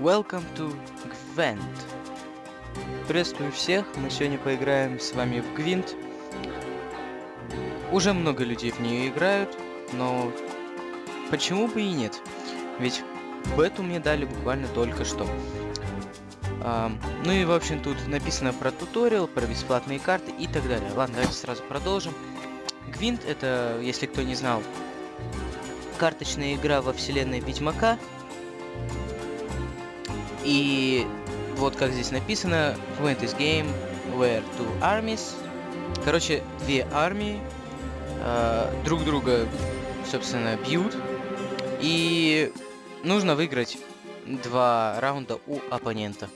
Welcome to Gwent. Приветствую всех, мы сегодня поиграем с вами в Гвинт. Уже много людей в нее играют, но почему бы и нет? Ведь бету мне дали буквально только что. А, ну и в общем тут написано про туториал, про бесплатные карты и так далее. Ладно, давайте сразу продолжим. Гвинт это, если кто не знал, карточная игра во вселенной Ведьмака. И вот как здесь написано, Gwent is game where two armies. Короче, две армии э, друг друга, собственно, бьют. И нужно выиграть два раунда у оппонента.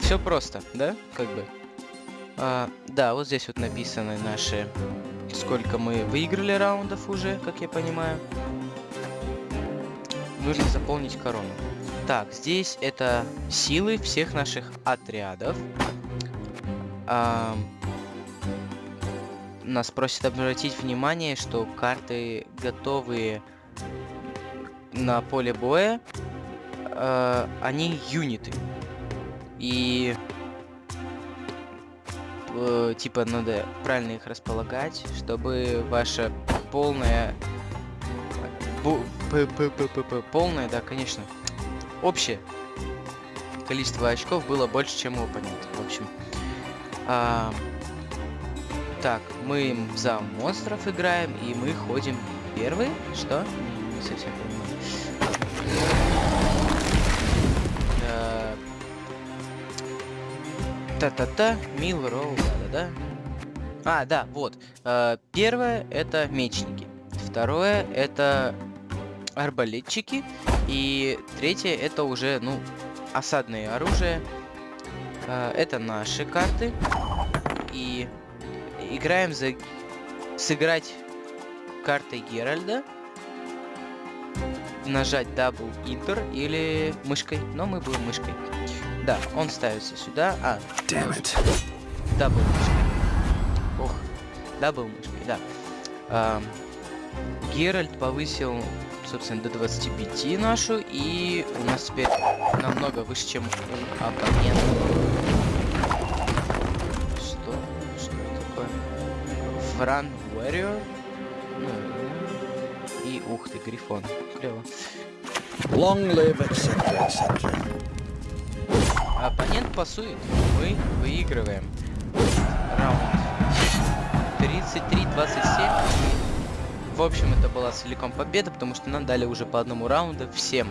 Все просто, да? Как бы. А, да, вот здесь вот написаны наши сколько мы выиграли раундов уже, как я понимаю. Нужно заполнить корону. Так, здесь это силы всех наших отрядов. А, нас просят обратить внимание, что карты готовые на поле боя, а, они юниты. И э, типа надо правильно их располагать, чтобы ваша полная полная, да, конечно, общее количество очков было больше, чем у оппонента. В общем, а, так, мы за монстров играем, и мы ходим первый. Что? Не, совсем понимаю. Та-та-та, Мил Роу, да-да-да. А, да, вот. Э, первое это мечники. Второе это арбалетчики. И третье это уже, ну, осадные оружия. Э, это наши карты. И играем за... Сыграть картой Геральда. Нажать Double Enter или мышкой. Но мы будем мышкой. Да, он ставится сюда. А, double мышкой. Ох, double мышкой, да. А, Геральт повысил, собственно, до 25 нашу, и у нас теперь намного выше, чем у оппонента. Что? Что это такое? Фран Warrior? Ну, и ух ты, Грифон. Клево. Long live, etc, etc. Оппонент пасует. Мы выигрываем. Раунд. 33-27. В общем, это была целиком победа, потому что нам дали уже по одному раунду всем.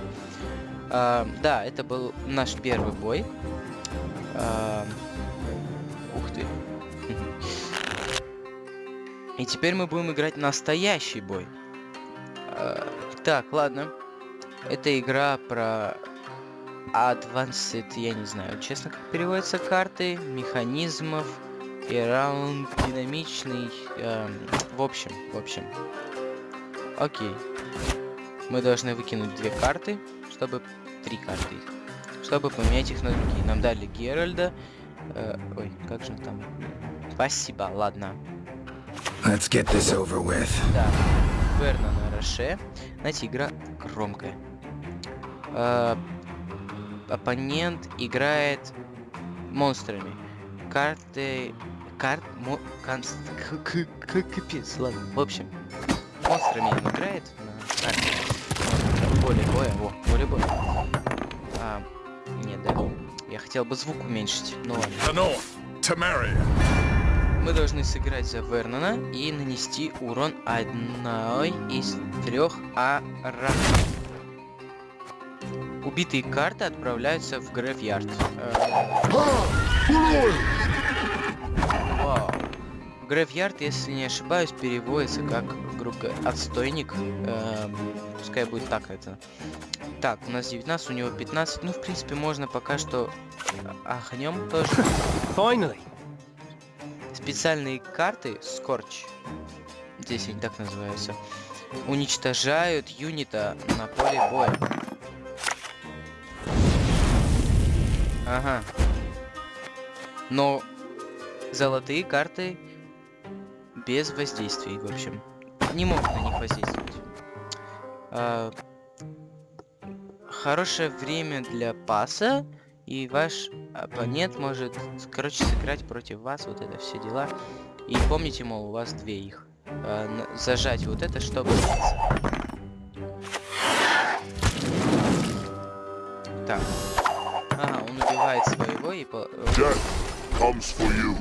А, да, это был наш первый бой. А, ух ты. И теперь мы будем играть настоящий бой. А, так, ладно. Это игра про Advanced, я не знаю, честно, как переводятся карты, механизмов, и раунд динамичный, эм, в общем, в общем. Окей. Мы должны выкинуть две карты, чтобы... Три карты, чтобы поменять их на другие. Нам дали Геральда. Э, ой, как же там? Спасибо, ладно. Let's get this over with. Да. Верна на Роше. Знаете, игра громкая. Э, оппонент играет монстрами. Карты... Карт... Мо... Конст... Капец, ладно. В общем, монстрами он играет на карте. Поле боя. Во, поле боя. А, нет, да. Я хотел бы звук уменьшить, но ладно. Мы должны сыграть за Вернона и нанести урон одной из трех арахов. Убитые карты отправляются в грейвьярд. Вау. Грейвьярд, если не ошибаюсь, переводится как, грубо говоря, отстойник. Э, пускай будет так это. Так, у нас 19, у него 15. Ну, в принципе, можно пока что ахнем тоже. Finally. Специальные карты Скорч. Здесь они так называются. Уничтожают юнита на поле боя. Ага. Но золотые карты без воздействий, в общем. Не могут на них воздействовать. А... хорошее время для паса, и ваш оппонент может, короче, сыграть против вас, вот это все дела. И помните, мол, у вас две их. Э, зажать вот это, чтобы. Так. Ага, он убивает своего и по... comes for you.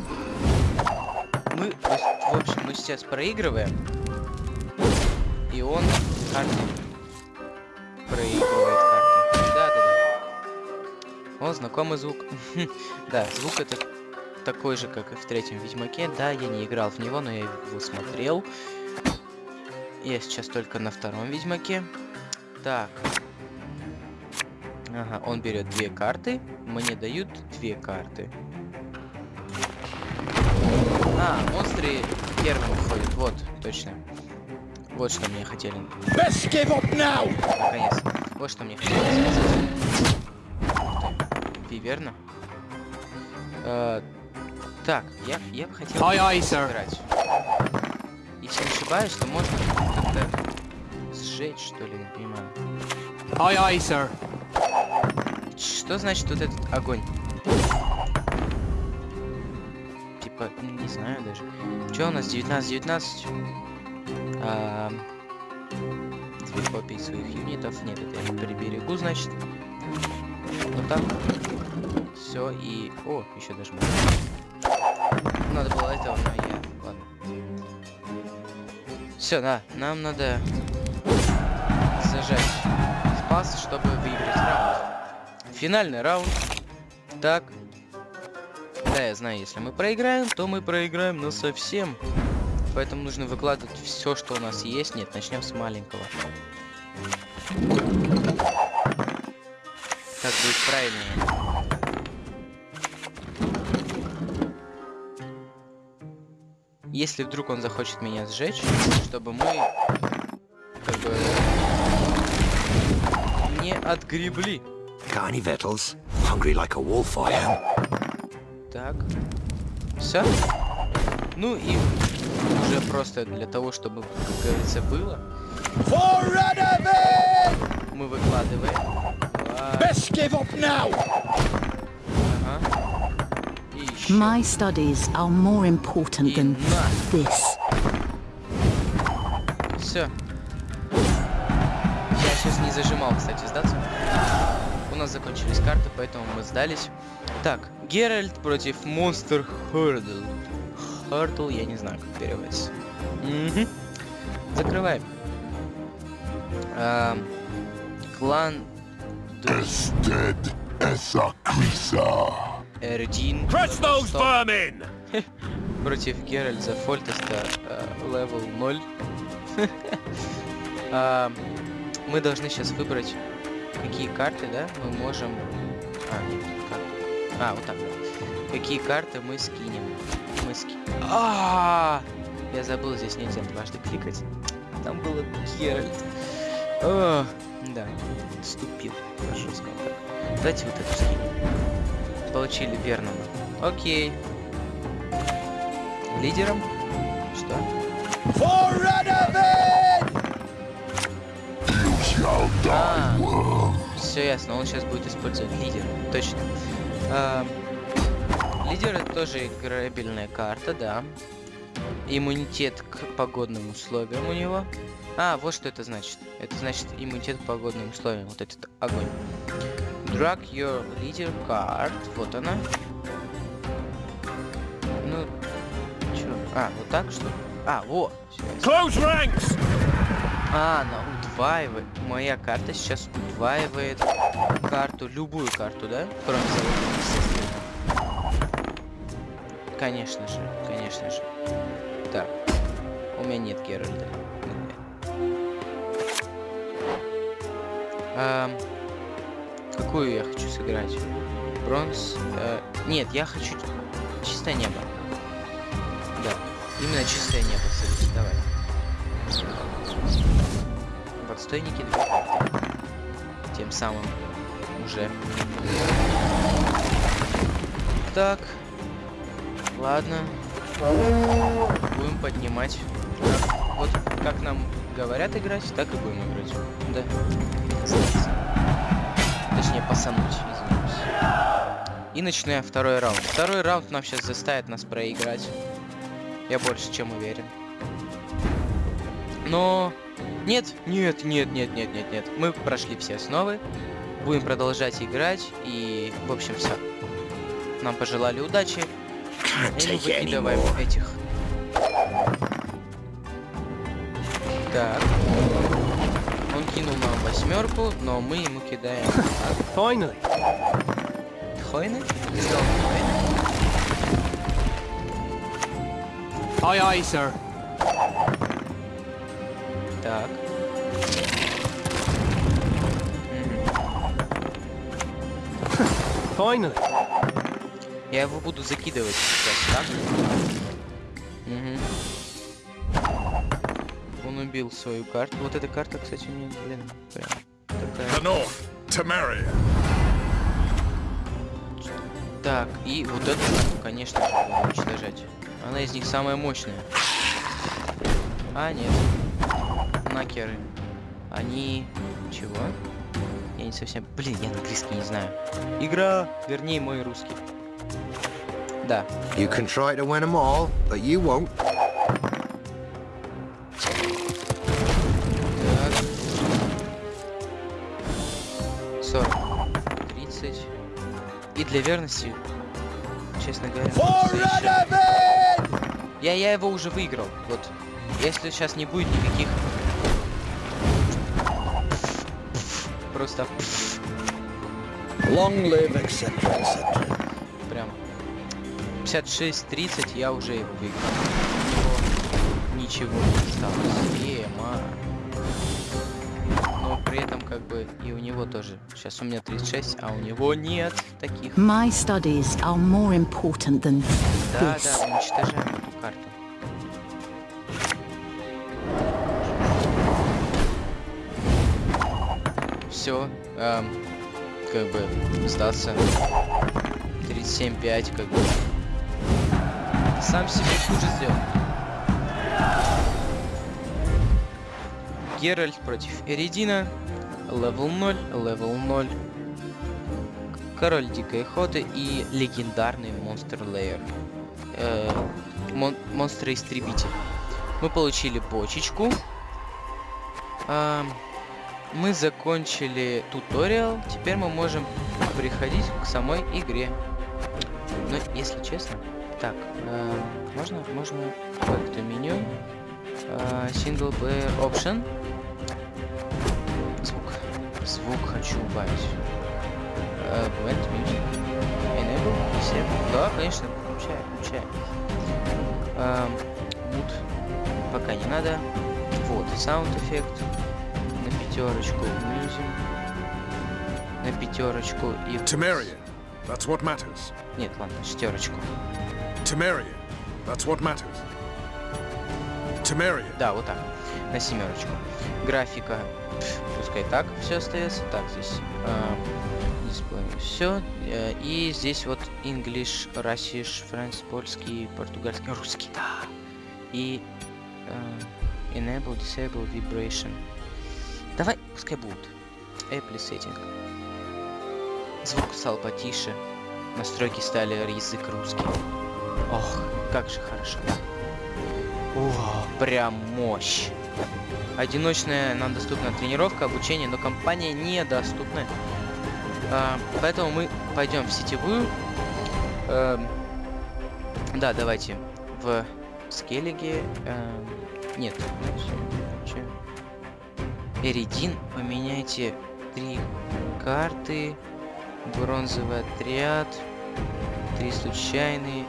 Мы, в общем, мы сейчас проигрываем. И он карты проигрывает карты. Да, да, да. О, знакомый звук. да, звук это такой же, как и в третьем Ведьмаке. Да, я не играл в него, но я его смотрел. Я сейчас только на втором Ведьмаке. Так. Ага, он берет две карты. Мне дают две карты. А, монстры первым выходят. Вот, точно. Вот что мне хотели. Наконец. Вот что мне хотели сказать. Виверна. Э, так, я, я бы хотел aye, aye, играть. Если не ошибаюсь, то можно как-то сжечь, что ли, не понимаю. Aye, sir. Что значит вот этот огонь? Не знаю даже. Что у нас 19-19? А, две копии своих юнитов. Нет, это я приберегу, значит. Вот так. Все и... О, еще даже Надо было этого, но я... Ладно. Все, да. Нам надо зажать спас, чтобы выиграть раунд. Финальный раунд. Так. Знаю, если мы проиграем, то мы проиграем, но совсем. Поэтому нужно выкладывать все, что у нас есть. Нет, начнем с маленького. Так будет правильнее. Если вдруг он захочет меня сжечь, чтобы мы как бы не отгребли. Any victuals? Hungry like a wolf I am. Так. Все? Ну и уже просто для того, чтобы, как говорится, было. Мы выкладываем. Best give up now. Ага. И еще. My studies are more important И than на. this. Все. Я сейчас не зажимал, кстати, сдаться. У нас закончились карты, поэтому мы сдались. Так, Геральт против Монстр Хурдл. Хурдл, я не знаю, как переводится. Мгм. Закрываем. Ам, клан an Craite. Эрдин Crush those vermin! против Геральта Фольтеста э, level 0. А, мы должны сейчас выбрать, какие карты, да, мы можем... А, нет? А, вот так. Какие карты мы скинем. Мы ски... А, Я забыл, здесь нельзя дважды кликать. Там было Геральт. О, да, ступил. Хорошо сказал так. Давайте вот эту скинем. Получили верного. Окей. Лидером? Что? А. Все ясно, он сейчас будет использовать лидер. Точно. А, лидер это тоже играбельная карта, да. Иммунитет к погодным условиям у него. А, вот что это значит. Это значит иммунитет к погодным условиям. Вот этот огонь. Drag your leader card. Вот она. Ну, чё? А, вот так что? А, ясно. Close ranks! А, она удваивает. Моя карта сейчас удваивает карту, любую карту, да? Кроме золотой, естественно. Конечно же, конечно же. Так. У меня нет Геральда. Ам, какую я хочу сыграть? Бронз? э, нет, я хочу чистое небо. Да, именно чистое небо, давай. Карты. Тем самым уже. Так. Ладно. Будем поднимать. Вот как нам говорят играть, так и будем играть. Да. Точнее, пасануть, извиняюсь. И начинаем второй раунд. Второй раунд нам сейчас заставит нас проиграть. Я больше чем уверен. Но... Нет, нет, нет, нет, нет, нет, нет. Мы прошли все основы. Будем продолжать играть. И, в общем, все. Нам пожелали удачи. И мы it выкидываем этих. Так. Он кинул нам восьмерку, но мы ему кидаем хойны. Хойны? Aye, sir. Так. Finally. Я его буду закидывать сейчас, так? Мгм. Он убил свою карту. Вот эта карта, кстати, мне, блин, прям такая. The North, Temeria. Так, и вот эту карту, конечно надо уничтожать. Она из них самая мощная. А, нет. Накеры. Они... Чего? Я не совсем... Блин, я английский не знаю. Игра! Вернее, мой русский. Да. You can try to win them all, but you won't. Так. 40. 30. И для верности, честно говоря... Я, я его уже выиграл. Вот. Если сейчас не будет никаких... Просто Long live, etc., etc. прям 56-30 я уже его выиграл. Него ничего не осталось. Ема. Но при этом как бы и у него тоже. Сейчас у меня 36, а у него нет таких. My studies are more important than Да, this. да, уничтожаем Все, как бы сдаться. 37-5, как бы. Сам себе хуже сделал. Геральт против Эридина. Level 0, level 0. Король Дикой Охоты и легендарный Monster Slayer. Э, мон- Монстр-истребитель. Мы получили бочечку. Ам, мы закончили туториал. Теперь мы можем приходить к самой игре. Но, если честно... Так, э, можно, можно как-то меню. Э, single player option. Звук. Звук хочу убавить. Э, Blend music. Enable, disable. Да, конечно, включай, включай. Эм, Mood. Пока не надо. Вот, sound эффект. Пятерочку. Music. На пятерочку и... Temeria. That's what matters. Нет, ладно, шестерочку. Temeria. That's what matters. Temeria. Да, вот так. На семерочку. Графика. Пускай так все остается. Так, здесь дисплей. Все. И здесь вот English, Russish, French, польский, португальский, русский. Да. И э, Enable, Disable, Vibration. Давай, пускай будут. Apple Setting. Звук стал потише. Настройки стали язык русский. Ох, как же хорошо. О, прям мощь. Одиночная нам доступна тренировка, обучение, но компания недоступна. А, поэтому мы пойдем в сетевую. Эм, да, давайте в скеллиге. эм, нет. чё? Эридин, поменяйте три карты. Бронзовый отряд. Три случайные.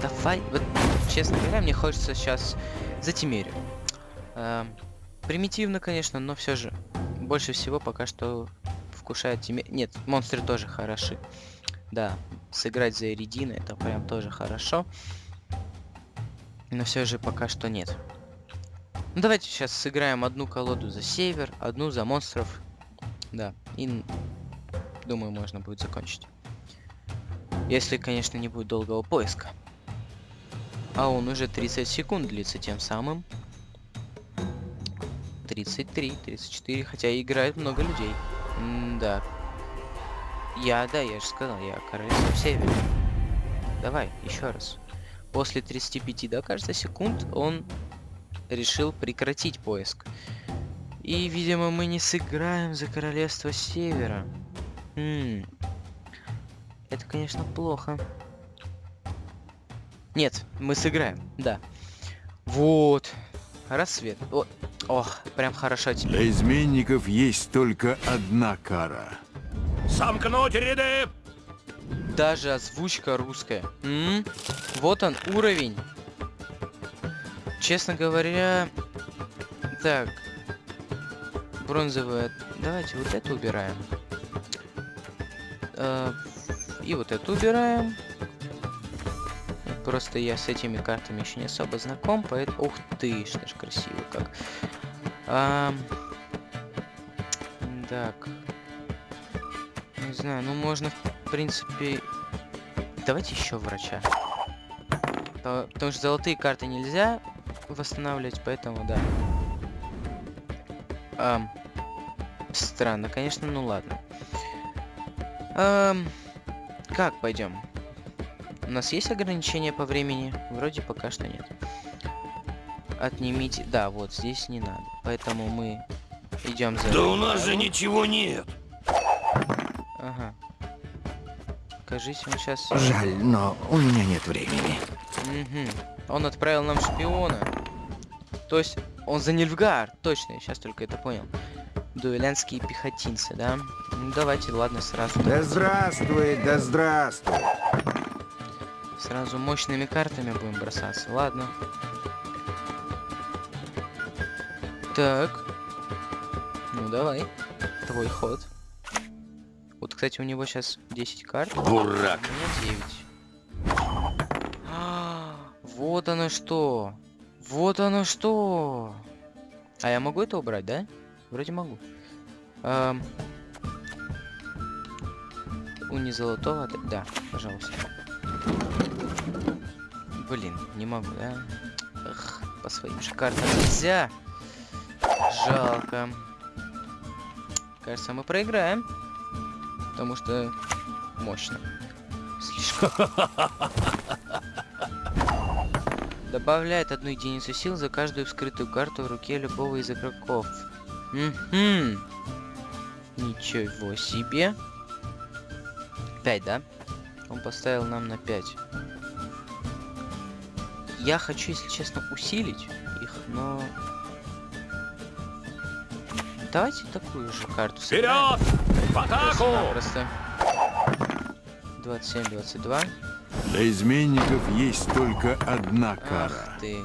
Давай, вот, честно говоря, мне хочется сейчас за Тимерию. Эм, примитивно, конечно, но все же. Больше всего пока что вкушает Тимер... Нет, монстры тоже хороши. Да, сыграть за Эридина это прям тоже хорошо. Но все же пока что нет. Ну, давайте сейчас сыграем одну колоду за север, одну за монстров. Да, и думаю, можно будет закончить. Если, конечно, не будет долгого поиска. А он уже 30 секунд длится тем самым. 33, 34, хотя играет много людей. да. Я, да, я же сказал, я королевство севера. Давай, еще раз. После 35, да, кажется, секунд он решил прекратить поиск. И, видимо, мы не сыграем за королевство севера. М. Это, конечно, плохо. Нет, мы сыграем, да. Вот. Рассвет. О, ох, прям хорошо тебе. Для изменников есть только одна кара. Сомкнуть ряды! Даже озвучка русская. М? Вот он, уровень. Честно говоря... Так. Бронзовая. Давайте вот это убираем. Э, И вот это убираем. Просто я с этими картами еще не особо знаком, поэтому... Ух ты, что ж красиво как. Ам, Так. Не знаю, ну можно, в принципе... Давайте еще врача. По- Потому что золотые карты нельзя восстанавливать, поэтому да. Ам, Странно, конечно, ну ладно. Ам, Как пойдем? У нас есть ограничения по времени? Вроде пока что нет. Отнимите... Да, вот здесь не надо. Поэтому мы идем за... Да у нас же ничего нет! Ага. Кажись, он сейчас... Жаль, но у меня нет времени. Он отправил нам шпиона. То есть, он за Нильфгар. Точно, я сейчас только это понял. Дуэлянские пехотинцы, да? Ну, давайте, ладно, сразу. Да здравствует, да здравствует. Сразу мощными картами будем бросаться. Ладно. Так. Ну, давай. Твой ход. Вот, кстати, у него сейчас 10 карт. Дурак! У меня 9. А, Вот оно что. Вот оно что. А я могу это убрать, да? Вроде могу. Ам. Уни золотого, да- пожалуйста. Блин, не могу, да? Эх, по своим же нельзя. Жалко. Кажется, мы проиграем. Потому что мощно. Слишком. Добавляет одну единицу сил за каждую вскрытую карту в руке любого из игроков. Мгм. Ничего себе. 5, да? Он поставил нам на 5. Я хочу, если честно, усилить их, но... Давайте такую же карту. Вперед! В атаку! Просто 27-22. Для изменников есть только одна кара. Ах ты.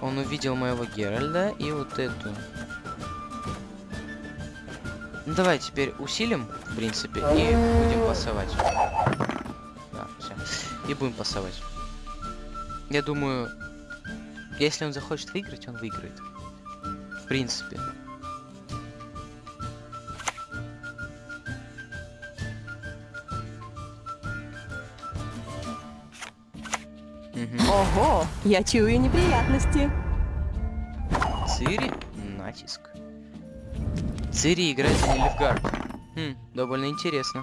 Он увидел моего Геральда и вот эту. Ну, давай теперь усилим, в принципе, и будем пасовать. Да, все. И будем пасовать. Я думаю, если он захочет выиграть, он выиграет. В принципе. Ого, я чую неприятности. Цири? Натиск. Цири играет за Нильфгард. Хм, довольно интересно.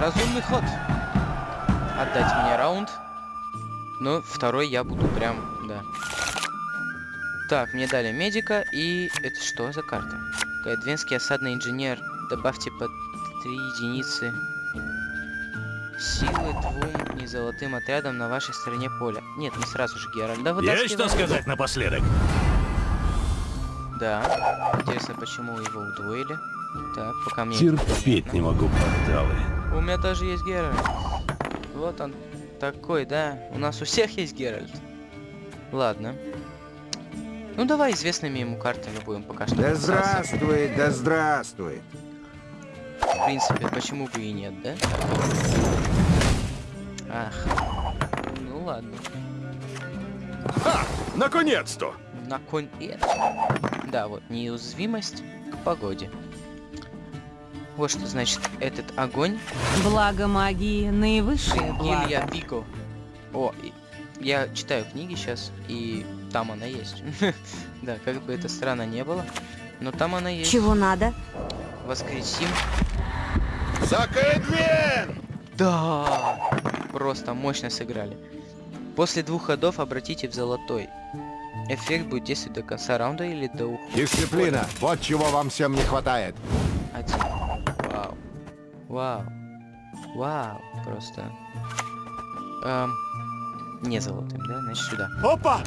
Разумный ход. Отдать мне раунд. Но второй я буду прям, да. Так, мне дали медика и... Это что за карта? Кайдвенский осадный инженер. Добавьте по 3 единицы силы двум незолотым отрядам на вашей стороне поля. Нет, мы сразу же Геральда Есть что вытаскиваем. сказать напоследок? Да. Интересно, почему его удвоили? Так, пока мне... Терпеть понятно. не могу порталы. У меня тоже есть Геральт. Вот он такой, да. У нас у всех есть Геральт. Ладно. Ну давай известными ему картами будем пока что. Да здравствует, да здравствует. В принципе, почему бы и нет, да? Ах. Ну ладно. Наконец-то! На конь Да, вот, неуязвимость к погоде. Вот что значит этот огонь. Благо магии наивысшее благо. Гилья Вико. О, я читаю книги сейчас, и там она есть. да, как бы это странно не было, но там она есть. Чего надо? Воскресим. Закэдвин! Да! Просто мощно сыграли. После двух ходов обратите в золотой. Эффект будет действовать до конца раунда или до ухода. Дисциплина. Вот чего вам всем не хватает. Один. Вау. Вау. Вау. Просто. Эм, не золотым, да? Значит, сюда. Опа!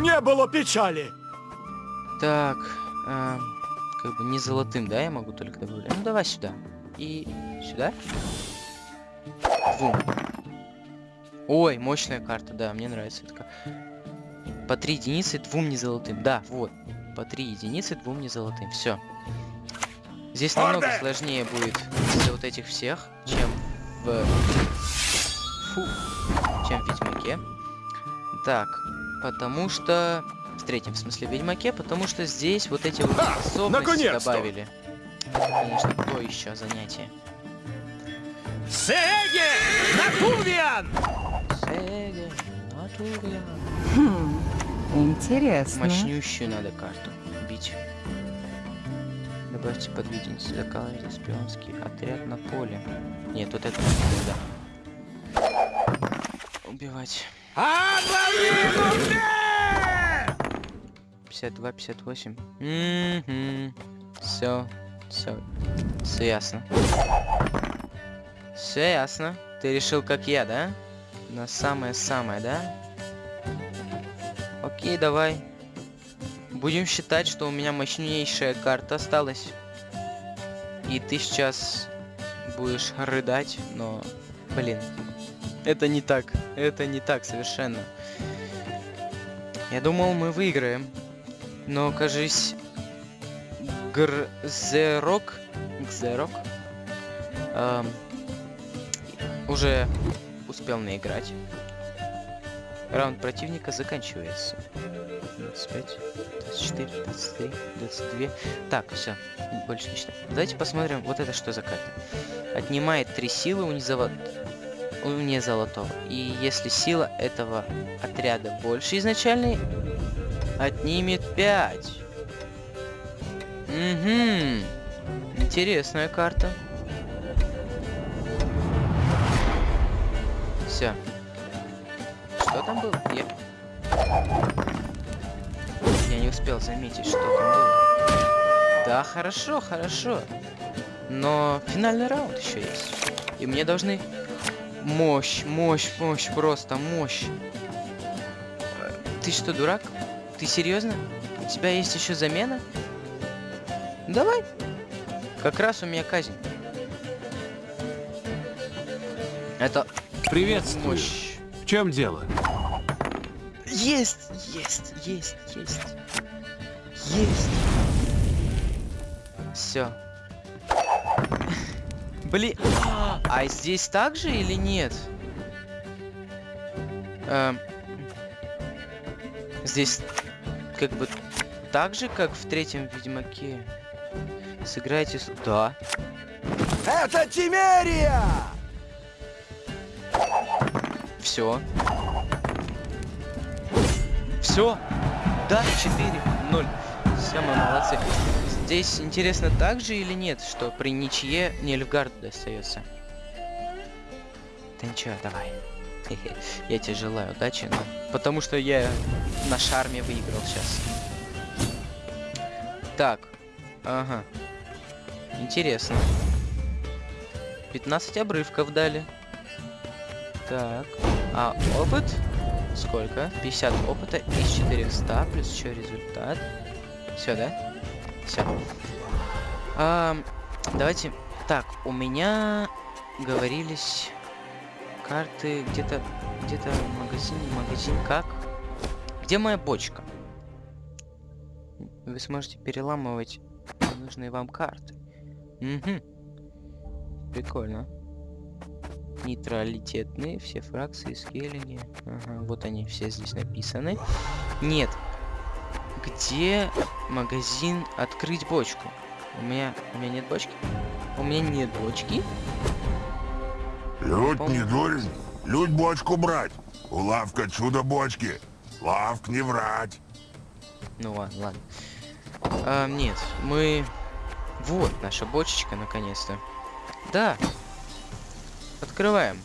Не было печали! Так. эм, как бы не золотым, да, я могу только добавлять. Ну, давай сюда. И сюда. Двум. Ой, мощная карта, да, мне нравится это. По три единицы двум не золотым. Да, вот. По три единицы двум не золотым. Все. Здесь намного сложнее будет из вот этих всех, чем в... Фу. Чем в Ведьмаке. Так, потому что... В третьем, в смысле, Ведьмаке, потому что здесь вот эти вот способности наконец-то! добавили. Конечно, то еще занятие. Сеге! Натувиан! Сеге, Натурия. Хм, интересно. Мощнющую надо карту бить. Добавьте подвидение закалывайте шпионский отряд на поле. Нет, вот это не надо. Убивать. 52, 58. Угу. Все, все, все ясно. Все ясно. Ты решил, как я, да? На самое-самое, да? Окей, давай. Будем считать, что у меня мощнейшая карта осталась. И ты сейчас будешь рыдать, но... Блин. Это не так. Это не так совершенно. Я думал, мы выиграем. Но, кажись... Грзерок... Гзерок... эм, уже успел наиграть. Раунд противника заканчивается. 25, 24, 23, 22. Так, все, больше не считаем. Давайте посмотрим, вот это что за карта. Отнимает 3 силы у незолот... у незолотого. И если сила этого отряда больше изначальной, отнимет 5. Угу. Интересная карта. Все. Что там было? Я... Я не успел заметить, что там было. Да, хорошо, хорошо. Но финальный раунд еще есть. И мне должны... Мощь, мощь, мощь, просто мощь. Ты что, дурак? Ты серьезно? У тебя есть еще замена? Давай. Как раз у меня казнь. Это Приветствую. мощь. В чем дело? Есть, есть, есть, есть. Есть. Все. Блин. А здесь так же или нет? Эм, здесь как бы так же, как в третьем Ведьмаке. Сыграйте с... Да. Это Тимерия! Все. Все. Да, 4, 0. Все, мы молодцы. Здесь интересно так же или нет, что при ничье Нильфгард достается? Ты ничего, давай. Я тебе желаю удачи, но... Потому что я на шарме выиграл сейчас. Так. Ага. Интересно. 15 обрывков дали. Так. А опыт? Сколько? 50 опыта из 400, плюс еще результат. Все, да? Все. давайте. Так, у меня говорились карты где-то где-то магазин, магазин как? Где моя бочка? Вы сможете переламывать нужные вам карты. Угу. Прикольно. Нейтралитетные, все фракции, скеллинги. Ага, вот они все здесь написаны. Нет. Где магазин открыть бочку? У меня, у меня нет бочки? У меня нет бочки? Людь Помню. не дурень. Людь бочку брать. Улавка чудо бочки. Славк, не врать. Ну ладно, ладно. А, нет, мы... Вот наша бочечка, наконец-то. Да. Открываем.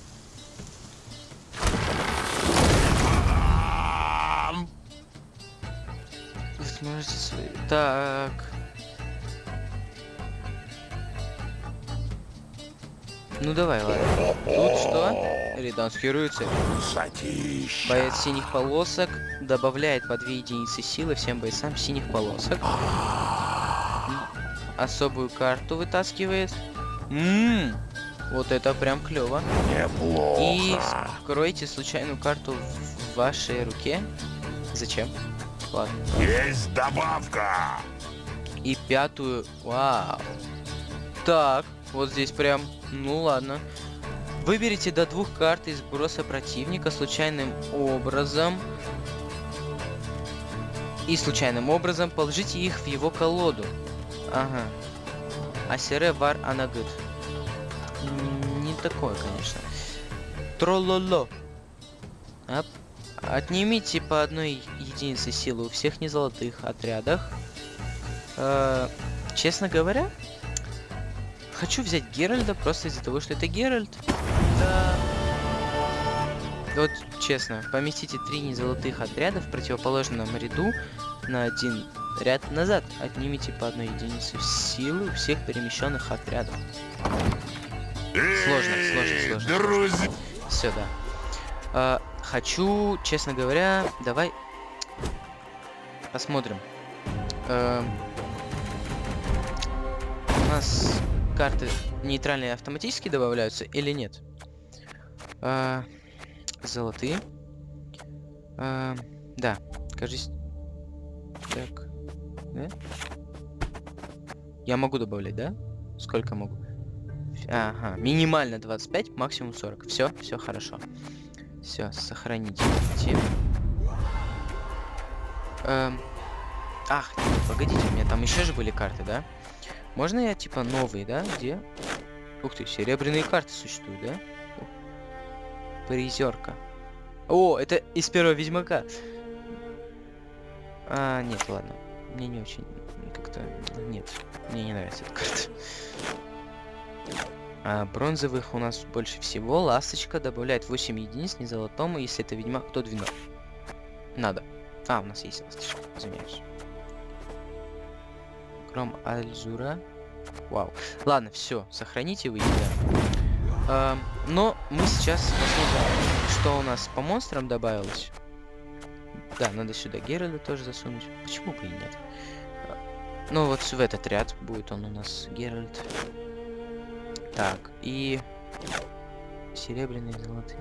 Сможете свои... Так. Ну давай, ладно. Тут что? Рядонский рыцарь. Сатища. Боец синих полосок добавляет по 2 единицы силы всем бойцам синих полосок. Особую карту вытаскивает. Ммм, вот это прям клево. Неплохо. И скройте случайную карту в вашей руке. Зачем? Ладно. Есть добавка. И пятую. Вау. Так, вот здесь прям. Ну ладно. Выберите до двух карт из сброса противника случайным образом. И случайным образом положите их в его колоду. Ага. Асере вар анагыт. Не такое, конечно. Трололо. Ап. Отнимите по одной единице силы у всех незолотых отрядах. Э, честно говоря, хочу взять Геральда просто из-за того, что это Геральт. Да. Вот честно, поместите три незолотых отряда в противоположном ряду на один ряд назад. Отнимите по одной единице силы у всех перемещенных отрядов. Сложно, сложно, сложно. Друзья. Все, да. А, хочу, честно говоря, давай посмотрим. Эм, у нас карты нейтральные автоматически добавляются или нет? А, золотые. А, да, кажись. Так. Да? Я могу добавлять, да? Сколько могу? Ага, минимально 25, максимум 40. Все, все хорошо. Все, сохранить. Эм, Ах, нет, погодите, у меня там еще же были карты, да? Можно я типа новые, да? Где? Ух ты, серебряные карты существуют, да? Призерка. О, это из первого Ведьмака. А, нет, ладно. Мне не очень как-то... Нет, мне не нравится эта карта. А, бронзовых у нас больше всего. Ласточка добавляет 8 единиц незолотому, если это ведьмак, то 12. Надо. А, у нас есть ласточка, извиняюсь. Кром Альзура. Вау. Ладно, все, сохраните вы да. но мы сейчас посмотрим, что у нас по монстрам добавилось. Да, надо сюда Геральда тоже засунуть. Почему бы и нет? А, Ну вот в этот ряд будет он у нас Геральт. Так, и серебряные, золотые.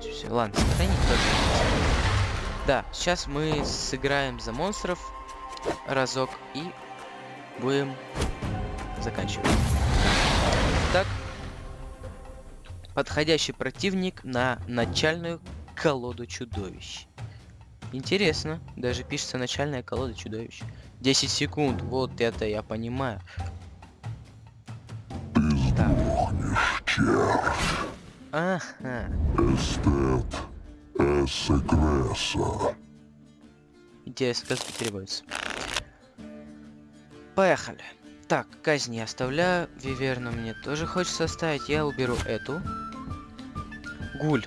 всё. Ладно, сохранить тоже. Да, сейчас мы сыграем за монстров разок и будем заканчивать. Так, подходящий противник на начальную колоду чудовищ. Интересно, даже пишется начальная колода чудовищ. 10 секунд, вот это я понимаю. Так. Ага. Эстет. Эсэгреса. Интересно, как это переводится. Поехали. Так, казнь я оставляю. Виверну мне тоже хочется оставить. Я уберу эту. Гуль.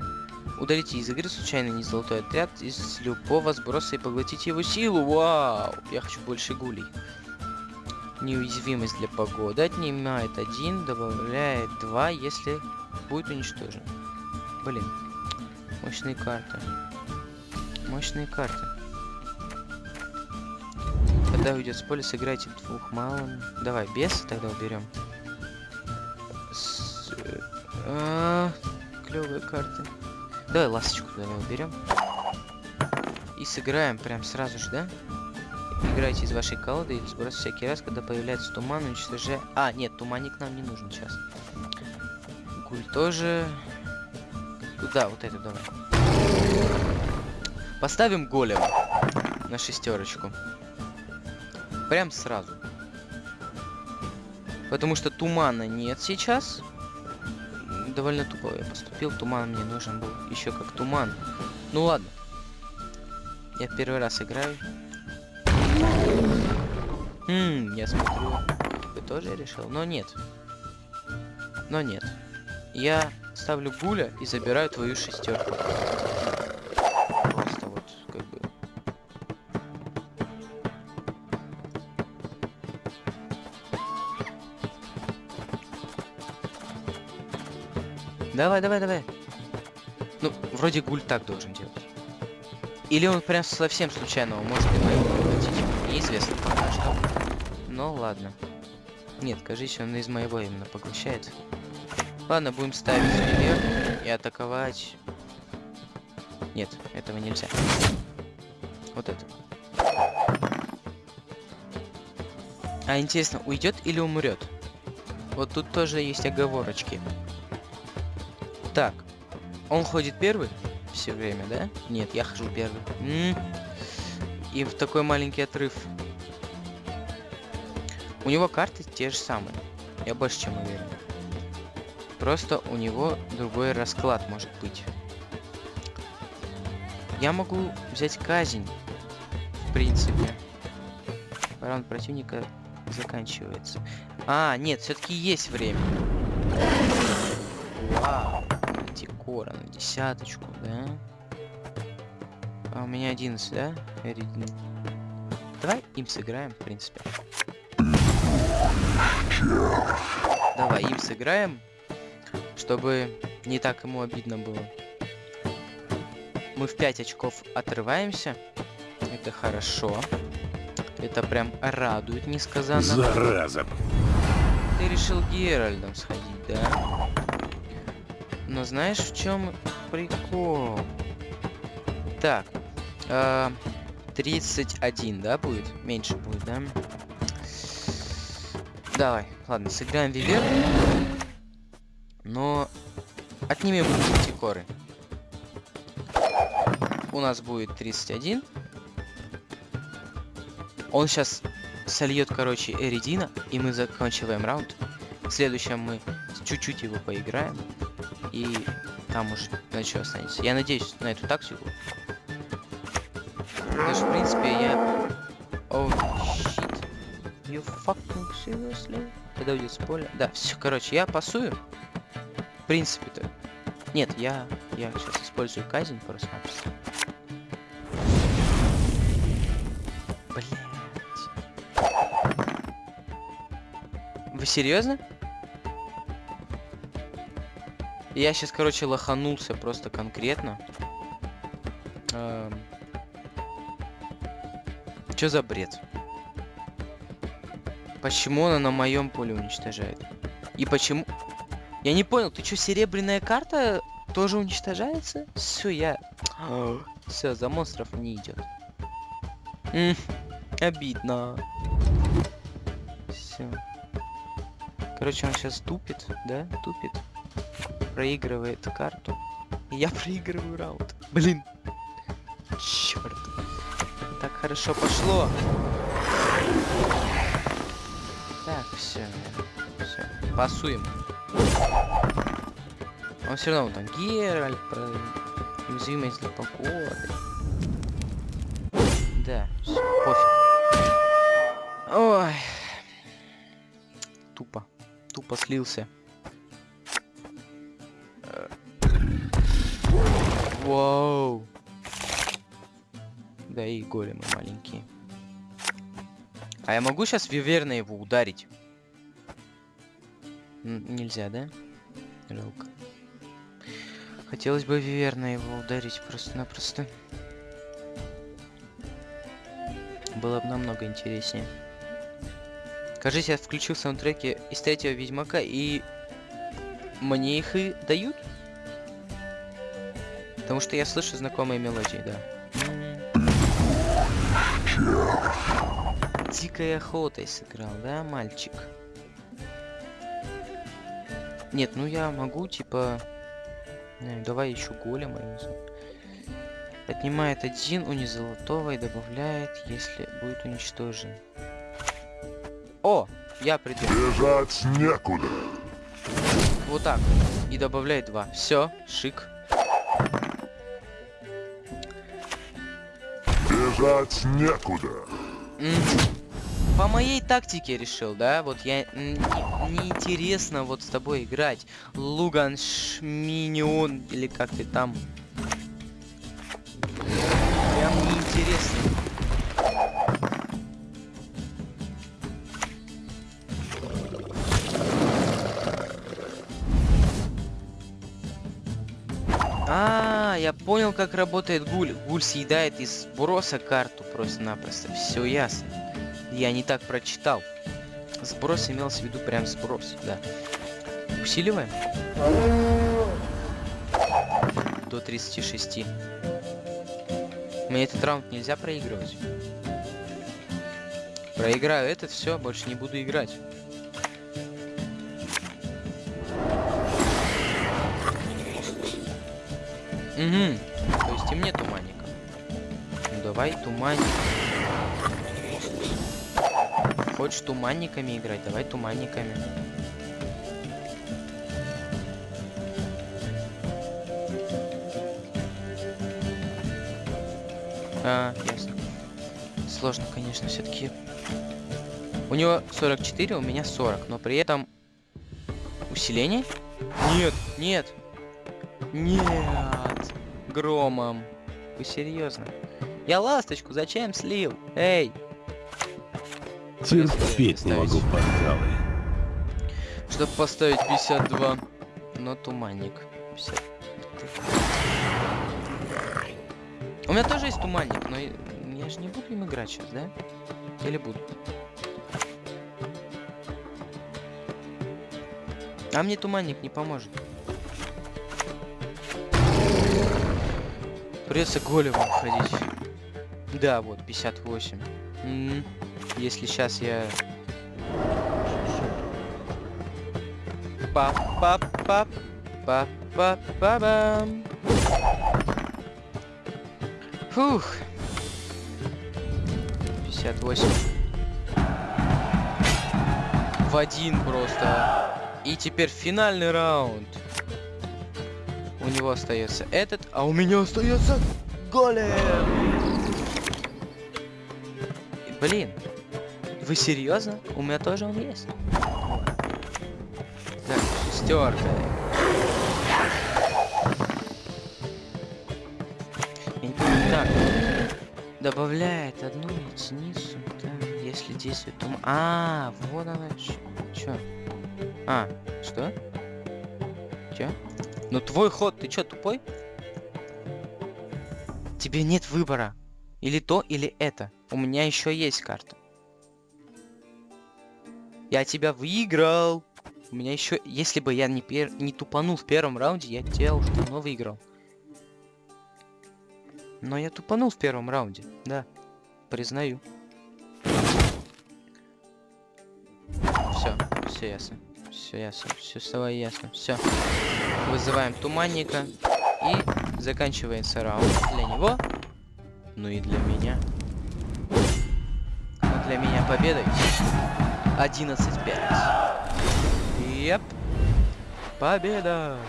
Удалите из игры случайно не золотой отряд из любого сброса и поглотите его силу. Вау! Я хочу больше гулей. Неуязвимость для погоды отнимает один, добавляет два, если будет уничтожен. Блин. Мощные карты. Мощные карты. Когда уйдет с поля, сыграйте двух малым. Давай, без тогда уберем. С... А, клевые карты. Давай ласточку давай уберем. И сыграем прям сразу же, да? Играйте из вашей колоды или сброс всякий раз, когда появляется туман, уничтожая... А, нет, туманник нам не нужен сейчас. Гуль тоже. Да, вот это давай. Поставим голем на шестерочку. Прям сразу. Потому что тумана нет сейчас. Довольно тупо я поступил. Туман мне нужен был еще как туман. Ну ладно. Я первый раз играю. Хм, я смотрю, вы тоже решил? Но нет. Но нет. Я ставлю гуля и забираю твою шестерку. Давай, давай, давай. Ну, вроде гуль так должен делать. Или он прям совсем случайно, может и моего превратить. Неизвестно пока что. Ну ладно. Нет, кажись, он из моего именно поглощает. Ладно, будем ставить вверх и атаковать. Нет, этого нельзя. Вот это. А интересно, уйдет или умрет? Вот тут тоже есть оговорочки. Он ходит первый все время, да? Нет, я хожу первый. М И в такой маленький отрыв. У него карты те же самые. Я больше чем уверен. Просто у него другой расклад может быть. Я могу взять казнь. В принципе. Раунд противника заканчивается. А, нет, все-таки есть время. Вау. Антикора на десяточку, да? А у меня 11, да? Давай им сыграем, в принципе. Давай им сыграем, чтобы не так ему обидно было. Мы в 5 очков отрываемся. Это хорошо. Это прям радует несказанно. Зараза. Ты решил Геральдом сходить, да? Но знаешь, в чем прикол? Так. э, 31, да, будет? Меньше будет, да? Давай, ладно, сыграем Вивер. Но отнимем антикоры. У нас будет 31. Он сейчас сольет, короче, Эридина, и мы заканчиваем раунд. В следующем мы чуть-чуть его поиграем. И там уже что останется. Я надеюсь на эту тактику. Даже, в принципе, я... Oh, shit. You fucking seriously? Когда уйдет с поля? Да, все, короче, я пасую. В принципе-то. Нет, я... Я сейчас использую казнь просто-напросто. Блять. Вы серьезно? Я сейчас, короче, лоханулся просто конкретно. Эм... Чё за бред? Почему она на моем поле уничтожает? И почему... Я не понял, ты что, серебряная карта тоже уничтожается? Все, я... Все, за монстров не идет. обидно. Все. Короче, он сейчас тупит, да? Тупит. Проигрывает карту. И я проигрываю раунд. Блин. Черт. Так хорошо пошло. Так, все. Все. Пасуем. Он все равно там Геральт, про уязвимость для покоя. Да, все, пофиг. Ой. Тупо. Тупо слился. Вау. Да и големы маленькие. А я могу сейчас виверно его ударить? Н нельзя, да? Жалко. Хотелось бы виверно его ударить просто-напросто. Было бы намного интереснее. Кажется, я включил саундтреки из третьего Ведьмака, и мне их и дают. Потому что я слышу знакомые мелодии, да. Дикой охотой сыграл, да, мальчик? Нет, ну я могу, типа... Не, давай еще голема. Отнимает один уни золотого и добавляет, если будет уничтожен. О, я придумал. Бежать некуда. Вот так. И добавляет два. Все, шик. Бежать некуда. По моей тактике решил, да? Вот я... Неинтересно вот с тобой играть. Луган Шминион, или как ты там. Как работает гуль. Гуль съедает из сброса карту просто-напросто. Все ясно. Я не так прочитал. Сброс имелся в виду прям сброс, да. Усиливаем. До 36. Мне этот раунд нельзя проигрывать. Проиграю этот, все, больше не буду играть. Угу. То есть и мне туманником. Ну давай туманник. Хочешь туманниками играть? Давай туманниками. А, ясно. Сложно, конечно, все-таки. У него 44, у меня 40, но при этом усиление? Нет, нет, нет, громом. Вы серьезно? Я ласточку зачем слил? Эй! Терпеть не могу порталы. Чтобы поставить 52. Но туманник. 50. У меня тоже есть туманник, но я же не буду им играть сейчас, да? Или буду? А мне туманник не поможет. Придется големом ходить. Да, вот, 58. М, Если сейчас я... пап пап пап пап пап па бам Фух. 58. В один просто. И теперь финальный раунд. У него остается этот, а у меня остается голем. Блин, вы серьезно? У меня тоже он есть. Так, шестерка. Так. Добавляет одну единицу, да, если действует тум... А, вот она Чё? А, что? Ну твой ход, ты чё, тупой? Тебе нет выбора. Или то, или это. У меня еще есть карта. Я тебя выиграл. У меня еще, если бы я не, пер... не тупанул в первом раунде, я тебя уже давно выиграл. Но я тупанул в первом раунде, да. Признаю. Все, все ясно. Все ясно, все стало ясно. Все. Вызываем туманника. И заканчивается раунд для него. Ну и для меня. Но для меня победой. 11-5. Yep. Победа.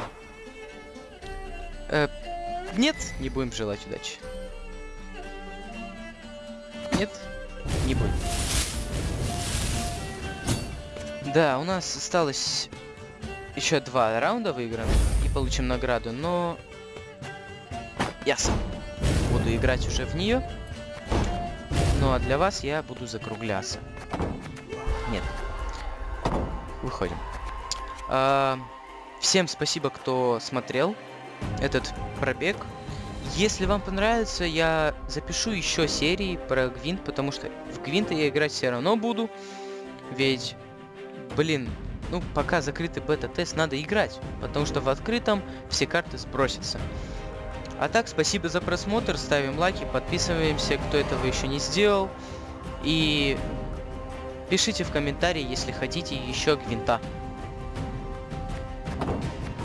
Э, нет, не будем желать удачи. Нет, не будем. Да, у нас осталось еще два раунда выиграно и получим награду, но я сам буду играть уже в нее. Ну а для вас я буду закругляться. Нет. Выходим. А, всем спасибо, кто смотрел этот пробег. Если вам понравится, я запишу еще серии про Гвинт, потому что в Гвинта я играть все равно буду. Ведь, блин, ну пока закрытый бета-тест, надо играть, потому что в открытом все карты сбросятся. А так, спасибо за просмотр, ставим лайки, подписываемся, кто этого еще не сделал. И пишите в комментарии, если хотите еще Гвинта.